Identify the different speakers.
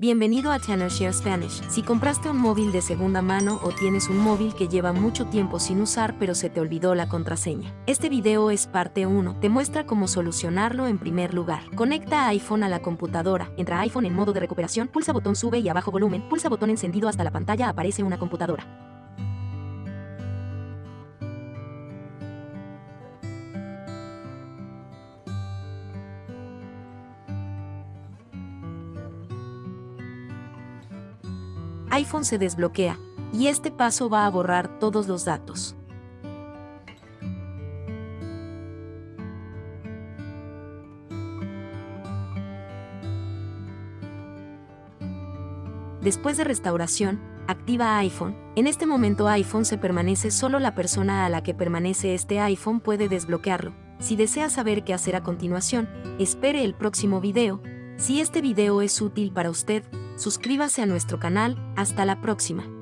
Speaker 1: Bienvenido a Share Spanish. Si compraste un móvil de segunda mano o tienes un móvil que lleva mucho tiempo sin usar pero se te olvidó la contraseña. Este video es parte 1. Te muestra cómo solucionarlo en primer lugar. Conecta iPhone a la computadora. Entra iPhone en modo de recuperación, pulsa botón sube y abajo volumen, pulsa botón encendido hasta la pantalla aparece una computadora. iPhone se desbloquea, y este paso va a borrar todos los datos. Después de restauración, activa iPhone. En este momento iPhone se permanece solo la persona a la que permanece este iPhone puede desbloquearlo. Si desea saber qué hacer a continuación, espere el próximo video. Si este video es útil para usted, suscríbase a nuestro canal, hasta la próxima.